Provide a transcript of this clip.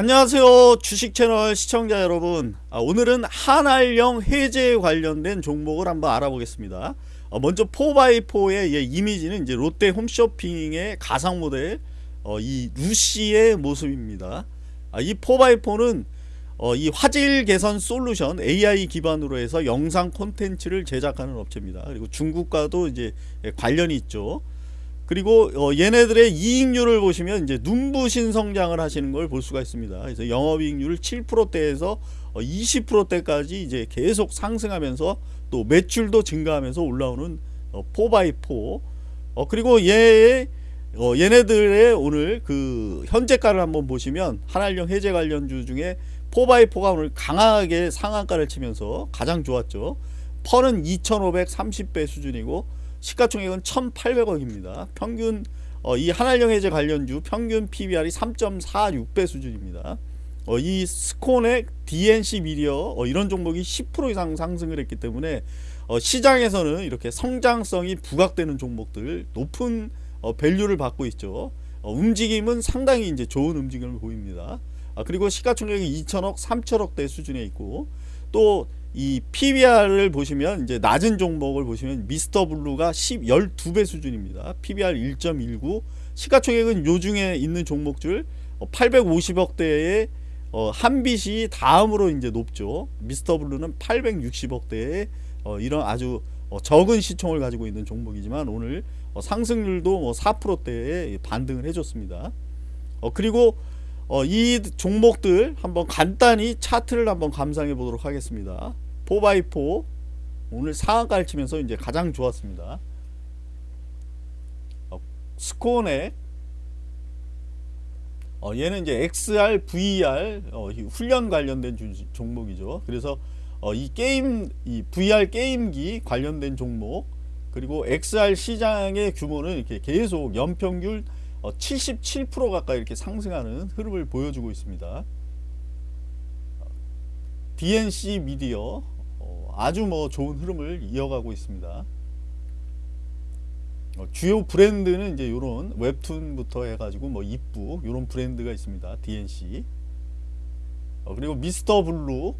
안녕하세요. 주식 채널 시청자 여러분. 아, 오늘은 한알령 해제 관련된 종목을 한번 알아보겠습니다. 어, 먼저 4x4의 예, 이미지는 이제 롯데 홈쇼핑의 가상 모델 어, 이 루시의 모습입니다. 아, 이 4x4는 어, 이 화질 개선 솔루션 AI 기반으로 해서 영상 콘텐츠를 제작하는 업체입니다. 그리고 중국과도 이제 예, 관련이 있죠 그리고 어, 얘네들의 이익률을 보시면 이제 눈부신 성장을 하시는 걸 볼 수가 있습니다. 그래서 영업이익률을 7%대에서 어, 20%대까지 이제 계속 상승하면서 또 매출도 증가하면서 올라오는 어, 4x4 어, 그리고 얘의 어, 얘네들의 오늘 그 현재가를 한번 보시면 한알령 해제 관련주 중에 4x4가 오늘 강하게 상한가를 치면서 가장 좋았죠. 펄은 2530배 수준이고 시가총액은 1800억입니다. 평균 어, 이 한알령 해제 관련주 평균 PBR이 3.46배 수준입니다. 어, 이 스콘의 DNC 미디어 어, 이런 종목이 10% 이상 상승을 했기 때문에 어, 시장에서는 이렇게 성장성이 부각되는 종목들 높은 어, 밸류를 받고 있죠. 어, 움직임은 상당히 이제 좋은 움직임을 보입니다. 아, 그리고 시가총액이 2천억, 3천억대 수준에 있고 또 이 PBR을 보시면 이제 낮은 종목을 보시면 미스터 블루가 10, 12배 수준입니다. PBR 1.19 시가총액은 요 중에 있는 종목들 850억대의 어, 한빛이 다음으로 이제 높죠. 미스터 블루는 860억대의 어, 이런 아주 어, 적은 시총을 가지고 있는 종목이지만 오늘 어, 상승률도 뭐 4%대의 반등을 해줬습니다. 어, 그리고 어, 이 종목들 한번 간단히 차트를 한번 감상해 보도록 하겠습니다. 4x4 오늘 상한가를 치면서 이제 가장 좋았습니다. 어, 스코넥 어, 얘는 이제 XR, VR 어, 훈련 관련된 주, 종목이죠. 그래서 어, 이 게임, 이 VR 게임기 관련된 종목 그리고 XR 시장의 규모는 이렇게 계속 연평균 77% 어, 가까이 이렇게 상승하는 흐름을 보여주고 있습니다. DNC 미디어 어, 아주 뭐 좋은 흐름을 이어가고 있습니다. 어, 주요 브랜드는 이제 이런 웹툰부터 해가지고 뭐 입부 이런 브랜드가 있습니다. DNC 그리고 미스터 블루